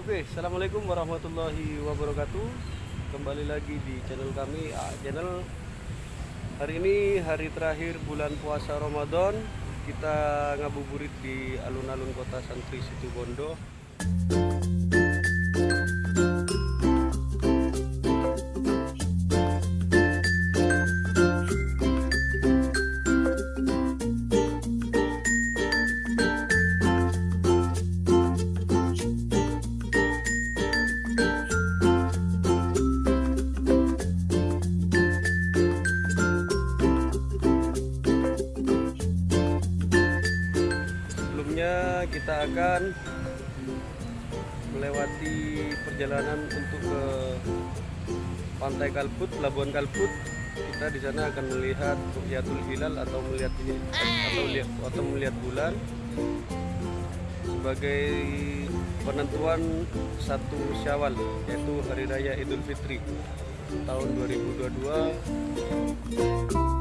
Oke, assalamualaikum warahmatullahi wabarakatuh. Kembali lagi di channel kami, ah, channel hari ini hari terakhir bulan puasa Ramadan. Kita ngabuburit di alun-alun kota Santri Situbondo. Kita akan melewati perjalanan untuk ke Pantai Kalput, Labuan Kalput. Kita di sana akan melihat Rukyatul Hilal atau melihat atau lihat atau melihat bulan sebagai penentuan satu Syawal yaitu hari raya Idul Fitri tahun 2022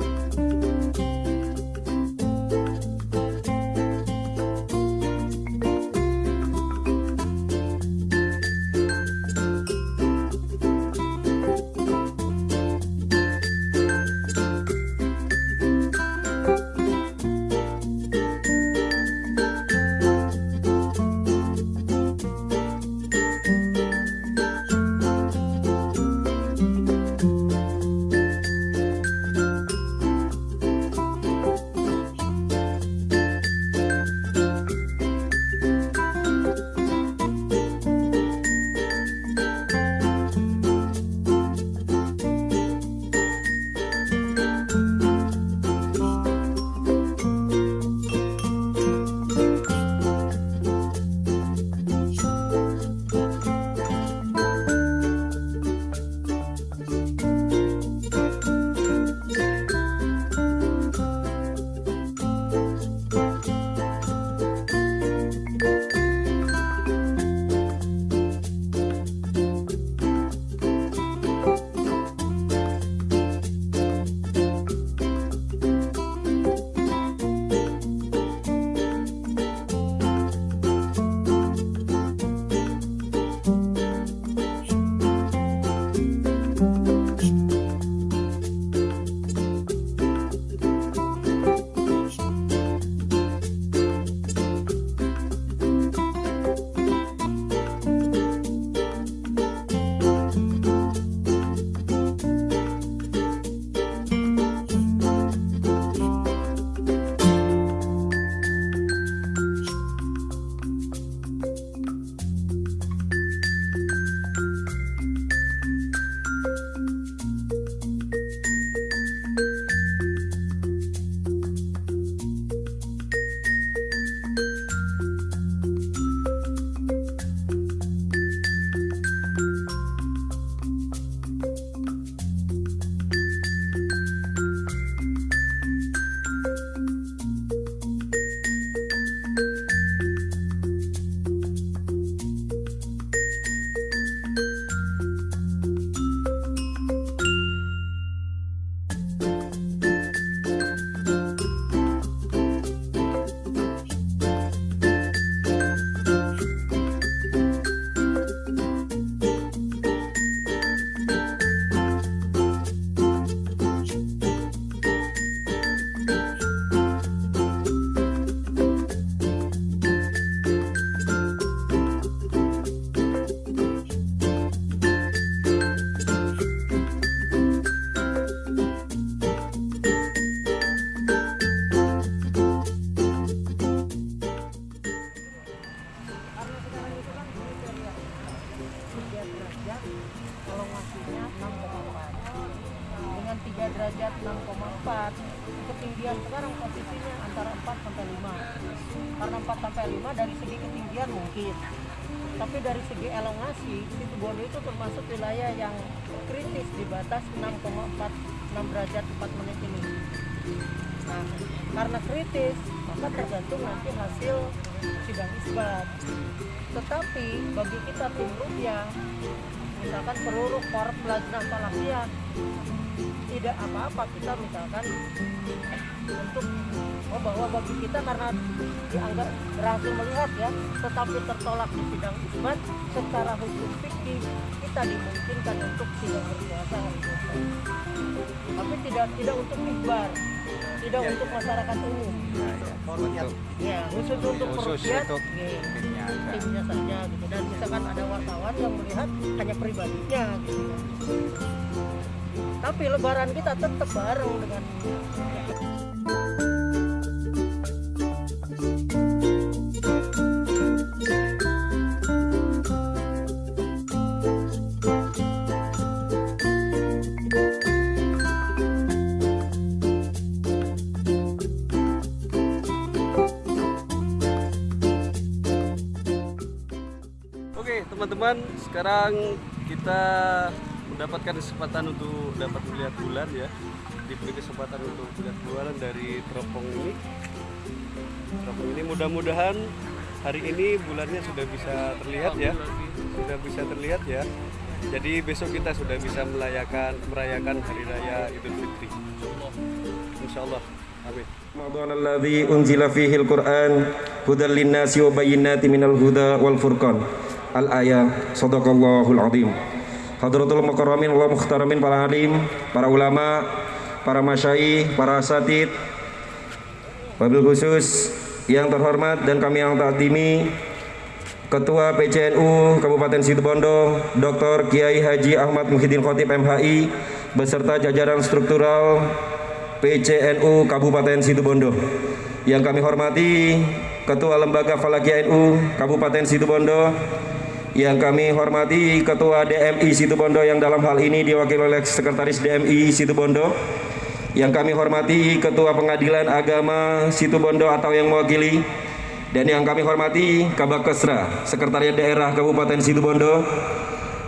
tergantung nanti hasil sidang isbat. Tetapi bagi kita tim rupiah misalkan peruruk korp lajnah falakiyah tidak apa-apa kita misalkan untuk oh bahwa bagi kita karena dianggap berhasil melihat ya tetapi tertolak di sidang isbat secara hukum fikih kita dimungkinkan untuk tidak berpuasa hari tapi tidak tidak untuk mihbar tidak Ya. untuk masyarakat umum. Untuk ya khusus untuk khusus perukiat untuk ya, timnya timnya saja gitu. Dan misalkan ada wartawan yang melihat hanya pribadinya gitu. Ya. tapi lebaran kita tetap bareng dengan Oke teman-teman, sekarang kita mendapatkan kesempatan untuk dapat melihat bulan ya. Diberi kesempatan untuk melihat bulan dari teropong ini. Teropong ini mudah-mudahan hari ini bulannya sudah bisa terlihat ya. Sudah bisa terlihat ya. Jadi besok kita sudah bisa melayakan merayakan hari raya Idul Fitri. Insyaallah. Amin. Ramadan alladzi unzila fihi al-Qur'an hudal wa bayyinatin minal huda wal furqan al-ayah sadaqallahul azim Hadratul mukarramin wa muhtaramin para alim, para ulama, para masyai para asatid Wabil khusus yang terhormat dan kami yang takdimi Ketua PCNU Kabupaten Situbondo, Dr. Kiai Haji Ahmad Muhyiddin Khotib MHI beserta jajaran struktural PCNU Kabupaten Situbondo. Yang kami hormati Ketua Lembaga Falaki NU Kabupaten Situbondo, yang kami hormati Ketua DMI Situbondo yang dalam hal ini diwakili oleh Sekretaris DMI Situbondo. Yang kami hormati Ketua Pengadilan Agama Situbondo atau yang mewakili dan yang kami hormati Kabak Kesra, Sekretariat Daerah Kabupaten Situbondo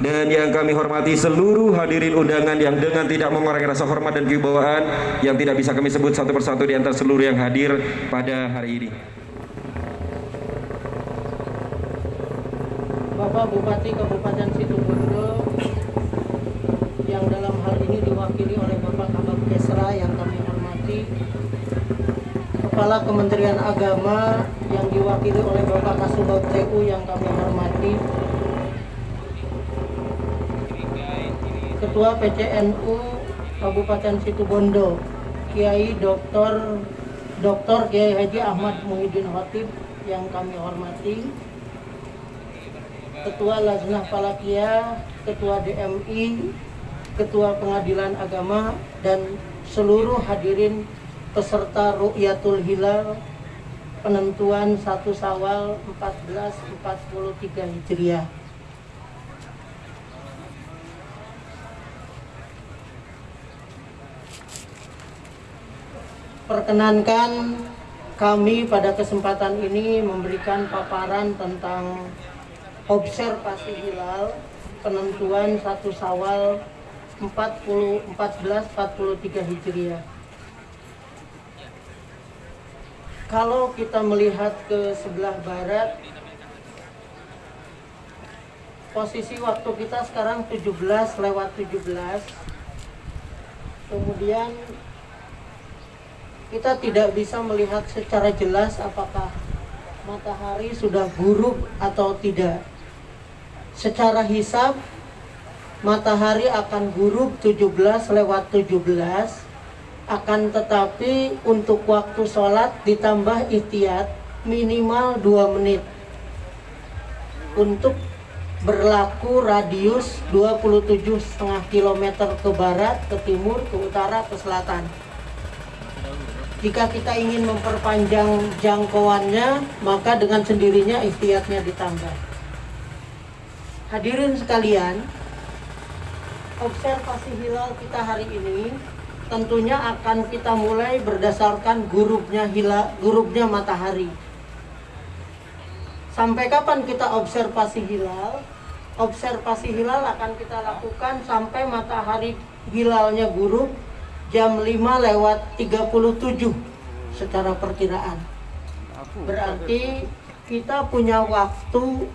dan yang kami hormati seluruh hadirin undangan yang dengan tidak mengurangi rasa hormat dan kewibawaan yang tidak bisa kami sebut satu persatu di antara seluruh yang hadir pada hari ini. Bapak Bupati Kabupaten Situbondo yang dalam hal ini diwakili oleh Bapak Kabak Kesra yang kami hormati Kepala Kementerian Agama yang diwakili oleh Bapak Kasubag TU yang kami hormati Ketua PCNU Kabupaten Situbondo Kiai Dr. Dr. Kiai Haji Ahmad Muhyiddin Khatib yang kami hormati Ketua Lajnah Palakia, Ketua DMI, Ketua Pengadilan Agama, dan seluruh hadirin peserta Ru'yatul Hilal penentuan 1 Sawal 1443 Hijriah. Perkenankan kami pada kesempatan ini memberikan paparan tentang observasi hilal penentuan 1 Sawal 40 1443 Hijriah. Kalau kita melihat ke sebelah barat posisi waktu kita sekarang 17 lewat 17 kemudian kita tidak bisa melihat secara jelas apakah matahari sudah gurub atau tidak secara hisab matahari akan gurub 17 lewat 17 akan tetapi untuk waktu sholat ditambah ihtiyat minimal 2 menit. Untuk berlaku radius 27,5 km ke barat, ke timur, ke utara, ke selatan. Jika kita ingin memperpanjang jangkauannya maka dengan sendirinya ihtiyatnya ditambah Hadirin sekalian, observasi hilal kita hari ini tentunya akan kita mulai berdasarkan gurubnya hilal, gurubnya matahari. Sampai kapan kita observasi hilal? Observasi hilal akan kita lakukan sampai matahari hilalnya gurub jam 5 lewat 37 secara perkiraan. Berarti kita punya waktu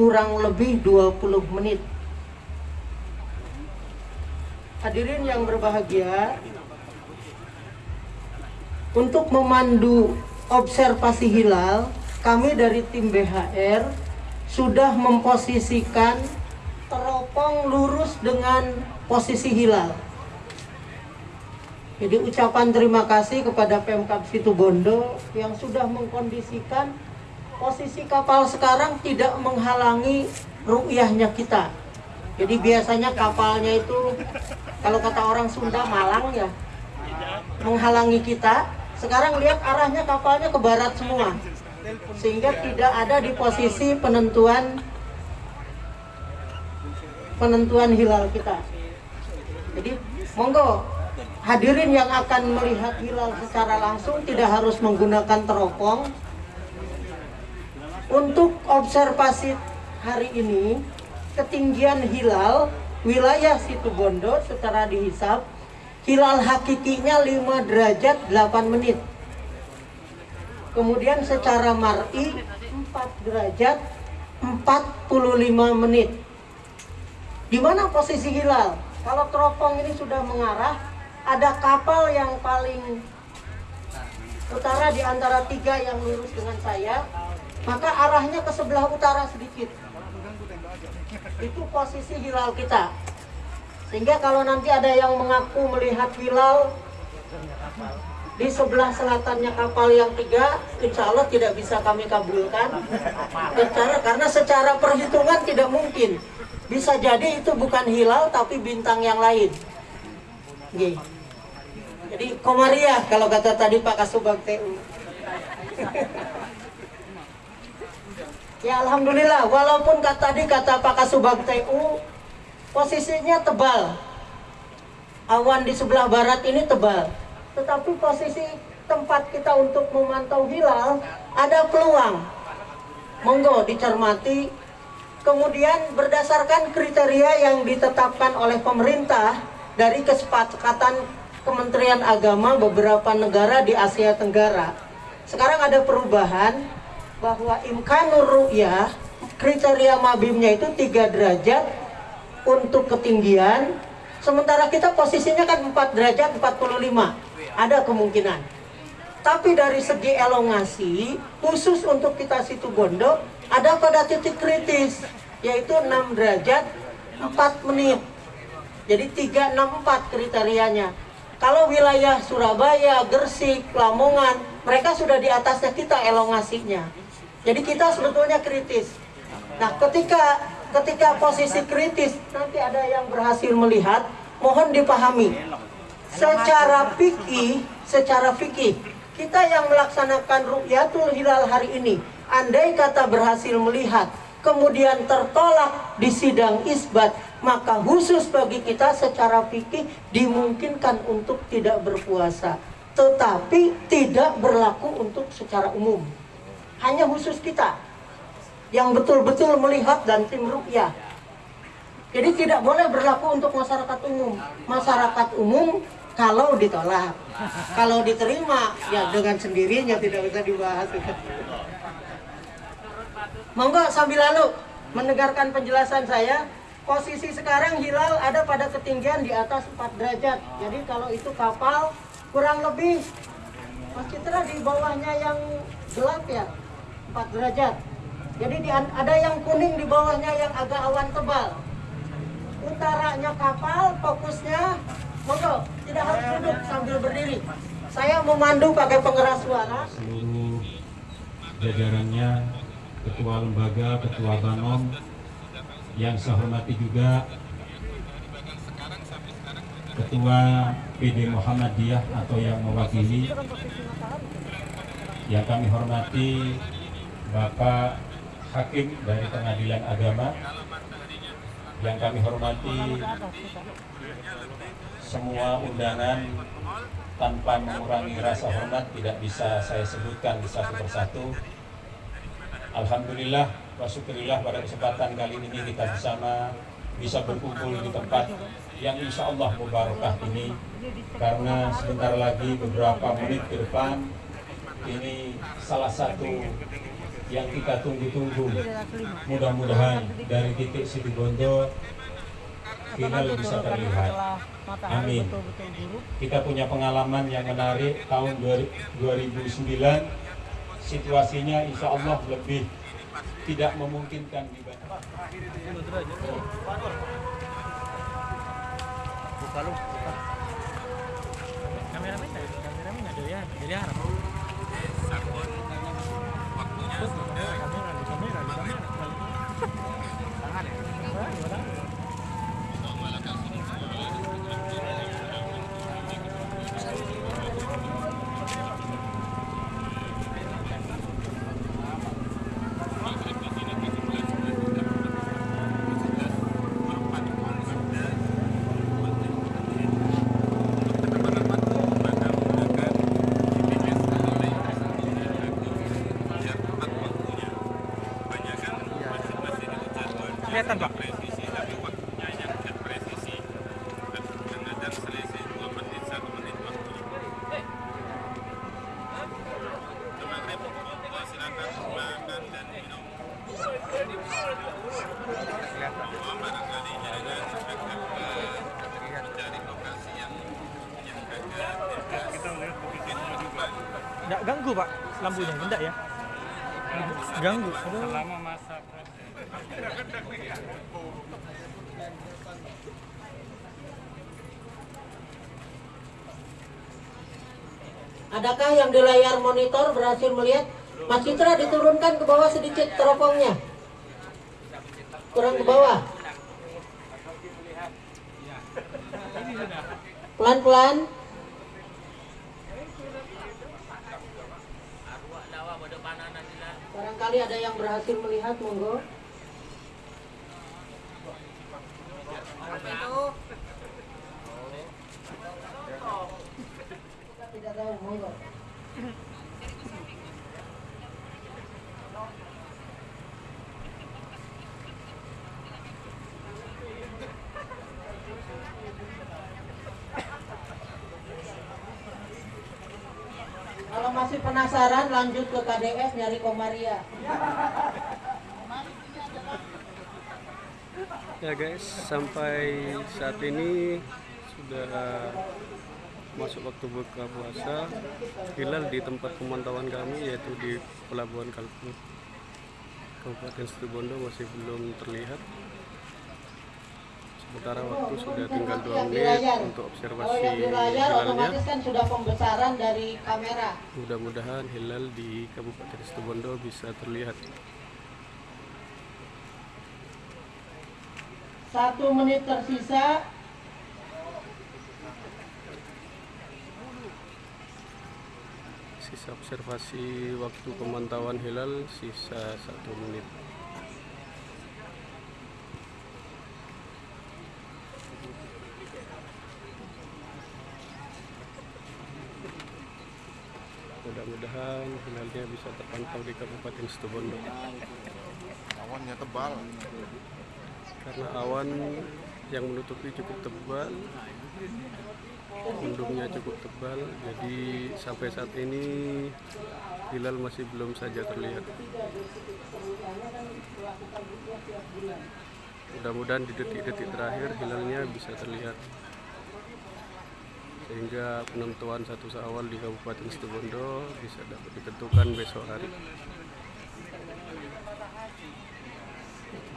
kurang lebih 20 menit hadirin yang berbahagia, untuk memandu observasi hilal, kami dari tim BHR sudah memposisikan teropong lurus dengan posisi hilal. Jadi ucapan terima kasih kepada Pemkab Situbondo yang sudah mengkondisikan posisi kapal sekarang tidak menghalangi ru'yahnya kita. Jadi biasanya kapalnya itu kalau kata orang Sunda Malang ya menghalangi kita. Sekarang lihat arahnya kapalnya ke barat semua. Sehingga tidak ada di posisi penentuan penentuan hilal kita. Jadi monggo hadirin yang akan melihat hilal secara langsung tidak harus menggunakan teropong. Untuk observasi hari ini, ketinggian hilal wilayah Situbondo secara dihisap, hilal hakikinya 5 derajat 8 menit. Kemudian secara mar'i 4 derajat 45 menit. Di mana posisi hilal? Kalau teropong ini sudah mengarah, ada kapal yang paling utara di antara tiga yang lurus dengan saya, maka arahnya ke sebelah utara sedikit. Itu posisi hilal kita. Sehingga kalau nanti ada yang mengaku melihat hilal di sebelah selatannya kapal yang tiga, insya Allah tidak bisa kami kabulkan. Secara, karena secara perhitungan tidak mungkin. Bisa jadi itu bukan hilal tapi bintang yang lain. Gih. Jadi Komariah kalau kata tadi Pak Kasubag TU. Ya Alhamdulillah walaupun kata tadi kata Pak Kasubag TU posisinya tebal. Awan di sebelah barat ini tebal. Tetapi posisi tempat kita untuk memantau hilal ada peluang. Monggo dicermati Kemudian berdasarkan kriteria yang ditetapkan oleh pemerintah dari kesepakatan Kementerian Agama beberapa negara di Asia Tenggara. Sekarang ada perubahan bahwa imkanur ru'yah kriteria mabimnya itu 3 derajat untuk ketinggian. Sementara kita posisinya kan 4 derajat 45 ada kemungkinan. Tapi dari segi elongasi khusus untuk kita situ bondo ada pada titik kritis yaitu 6 derajat 4 menit. Jadi 364 kriterianya. Kalau wilayah Surabaya, Gersik, Lamongan mereka sudah di atasnya kita elongasinya jadi kita sebetulnya kritis. Nah ketika ketika posisi kritis nanti ada yang berhasil melihat mohon dipahami. Secara fikih secara fikih kita yang melaksanakan ru'yatul hilal hari ini andai kata berhasil melihat kemudian tertolak di sidang isbat maka khusus bagi kita secara fikih dimungkinkan untuk tidak berpuasa. Tetapi tidak berlaku untuk secara umum hanya khusus kita yang betul-betul melihat dan tim rukyah. Jadi tidak boleh berlaku untuk masyarakat umum. Masyarakat umum kalau ditolak. Kalau diterima ya dengan sendirinya tidak bisa dibahas. Monggo sambil lalu mendengarkan penjelasan saya. Posisi sekarang hilal ada pada ketinggian di atas 4 derajat. Jadi kalau itu kapal kurang lebih Mas Citra di bawahnya yang gelap ya 4 derajat. Jadi di, ada yang kuning di bawahnya yang agak awan tebal. Utaranya kapal fokusnya monggo tidak harus duduk sambil berdiri. Saya memandu pakai pengeras suara. Seluruh jajarannya ketua lembaga, ketua banom, yang saya hormati juga ketua PD Muhammadiyah atau yang mewakili, yang kami hormati Bapak Hakim dari Pengadilan Agama, yang kami hormati semua undangan tanpa mengurangi rasa hormat tidak bisa saya sebutkan satu persatu. Alhamdulillah wa syukurillah pada kesempatan kali ini kita bersama bisa berkumpul di tempat yang insya Allah mubarakah ini. Karena sebentar lagi beberapa menit ke depan ini salah satu yang kita tunggu-tunggu. Mudah-mudahan dari titik Situbondo atau hilal nanti bisa terlihat. Amin. Kita punya pengalaman yang menarik. Tahun 2009 situasinya insya Allah lebih tidak memungkinkan dibanding. Kameramen ada kameramen ada ya jadi harap kamera di kamera di kamera tangan ya kelihatan pak Nggak ganggu pak lampunya, enggak ya? Ganggu. Selama masa Adakah yang di layar monitor berhasil melihat? Mas Citra diturunkan ke bawah sedikit teropongnya. Kurang ke bawah. Pelan-pelan. Barangkali ada yang berhasil melihat, monggo. Tidak tahu, monggo. Kalau masih penasaran lanjut ke KDS nyari Komaria. Ya guys, sampai saat ini sudah masuk waktu buka puasa. Hilal di tempat pemantauan kami yaitu di Pelabuhan Kalpur, Kabupaten Situbondo masih belum terlihat. Sementara waktu sudah tinggal dua menit untuk observasi hilalnya. kan sudah pembesaran dari kamera. Mudah-mudahan hilal di Kabupaten Situbondo bisa terlihat. Satu menit tersisa. Sisa observasi waktu pemantauan hilal sisa satu menit. Mudah-mudahan hilalnya bisa terpantau di Kabupaten Situbondo. awannya tebal Karena awan yang menutupi cukup tebal, mendungnya cukup tebal, jadi sampai saat ini hilal masih belum saja terlihat. Mudah-mudahan di detik-detik terakhir hilalnya bisa terlihat. Sehingga penentuan satu awal di Kabupaten Situbondo bisa dapat ditentukan besok hari.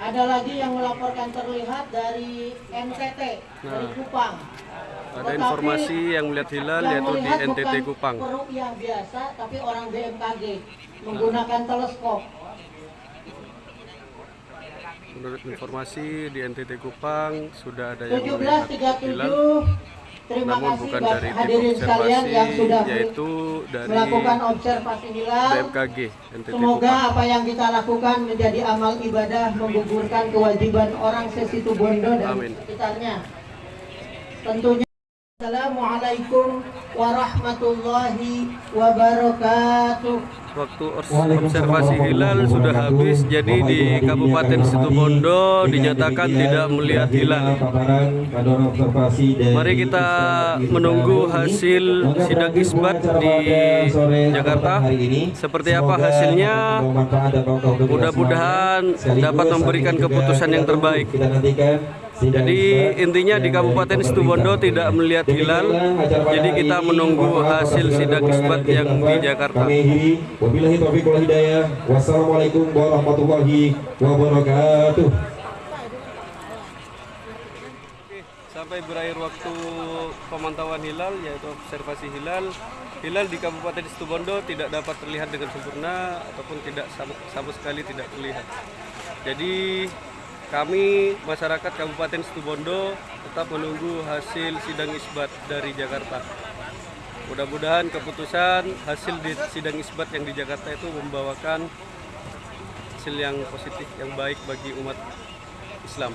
Ada lagi yang melaporkan terlihat dari NTT, dari Nah. Kupang. Ada Tetapi informasi yang melihat hilal yang yaitu di melihat NTT bukan Kupang. peruqyah biasa, tapi orang BMKG menggunakan teleskop. Menurut informasi di NTT Kupang sudah ada yang melihat hilal 17.37 Terima namun kasih bukan dari tim hadirin sekalian yang sudah observasi yaitu dari melakukan observasi hilal. BMKG NTT Semoga Kupang. apa yang kita lakukan menjadi amal ibadah menggugurkan kewajiban orang sesitubondo dan Amin. sekitarnya. Tentunya Assalamualaikum warahmatullahi wabarakatuh. Waktu observasi hilal sudah habis, jadi di Kabupaten Situbondo dinyatakan tidak melihat hilal. Mari kita menunggu hasil sidak isbat di Jakarta. Seperti apa hasilnya? Mudah-mudahan dapat memberikan keputusan yang terbaik. Jadi intinya di Kabupaten Situbondo tidak melihat hilal, jadi kita menunggu hasil sidang isbat yang di Jakarta. Kami akhiri. Wabillahi taufiq wal hidayah. Wassalamualaikum warahmatullahi wabarakatuh. Sampai berakhir waktu pemantauan hilal yaitu observasi hilal. Hilal di Kabupaten Situbondo tidak dapat terlihat dengan sempurna ataupun tidak sama, sama sekali tidak terlihat. Jadi kami masyarakat Kabupaten Situbondo tetap menunggu hasil sidang isbat dari Jakarta. Mudah-mudahan keputusan hasil di sidang isbat yang di Jakarta itu membawakan hasil yang positif, yang baik bagi umat Islam.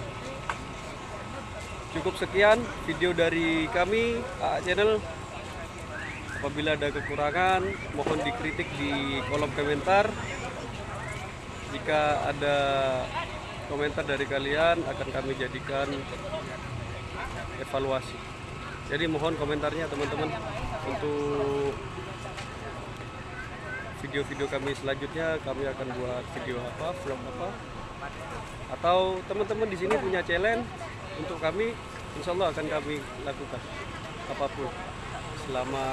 Cukup sekian video dari kami AA Channel. Apabila ada kekurangan, mohon dikritik di kolom komentar. Jika ada komentar dari kalian akan kami jadikan evaluasi. Jadi mohon komentarnya teman-teman untuk video-video kami selanjutnya kami akan buat video apa, vlog apa. Atau teman-teman di sini punya challenge untuk kami insya Allah akan kami lakukan. Apa pun selama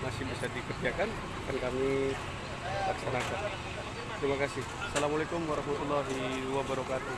masih bisa dikerjakan akan kami laksanakan terima kasih. Assalamualaikum warahmatullahi wabarakatuh